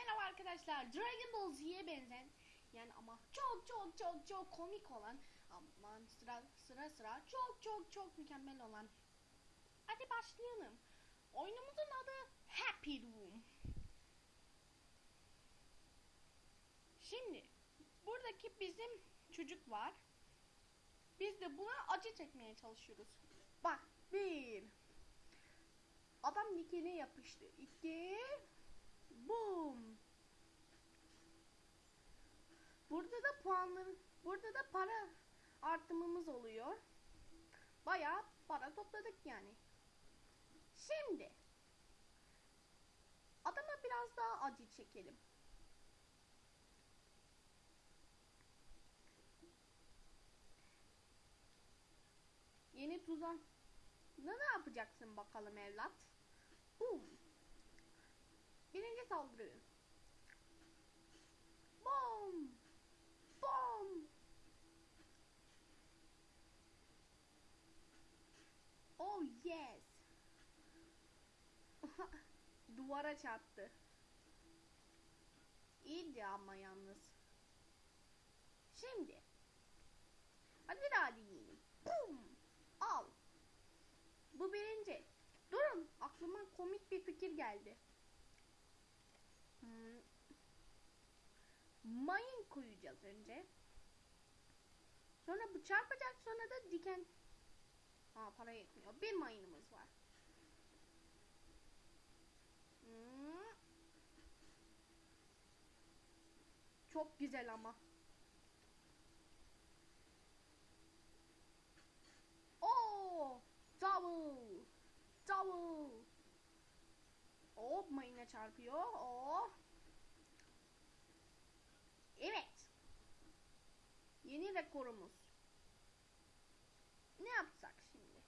Merhaba arkadaşlar. Dragon Ball Z'ye benzen yani ama çok çok çok çok komik olan aman sıra sıra sıra çok çok çok mükemmel olan. Hadi başlayalım. Oyunumuzun adı Happy Room. Şimdi buradaki bizim çocuk var. Biz de buna acı çekmeye çalışıyoruz. Bak bir. Adam dikine yapıştı. İki. Boom. Burada da puanları, burada da para artımımız oluyor. Bayağı para topladık yani. Şimdi adama biraz daha acı çekelim. Yeni tuzak. Ne ne yapacaksın bakalım evlat? Boom. Birinci saldırı. Yes. Duvara çarptı. İyiydi ama yalnız. Şimdi. Hadi bir daha deneyelim. Boom. Al. Bu birinci. Durun. Aklıma komik bir fikir geldi. Hmm. Mayın koyacağız önce. Sonra bu çarpacak sonra da diken. Aa para yetmiyor. Bir mayınımız var. Çok güzel ama. Oo! Double! Double! Hop mayına çarpıyor. Oh! Evet. Yeni rekorumuz. Ne yapsak şimdi?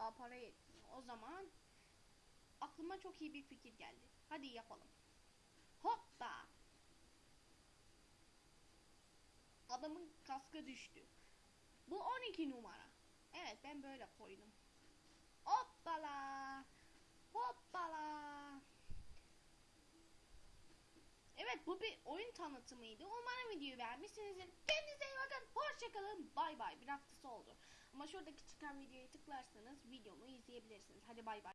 Daha para yetmiyor. O zaman aklıma çok iyi bir fikir geldi. Hadi yapalım. Hoppa. Adamın kaskı düştü. Bu 12 numara. Evet ben böyle koydum. Hoppala. Hoppala. Evet bu bir oyun tanıtımıydı. Umarım videoyu beğenmişsinizdir. Kendinize iyi bakın. Hoşçakalın. Bay bay. Bir oldu. Ama şuradaki çıkan videoyu tıklarsanız videomu izleyebilirsiniz. Hadi bay bay.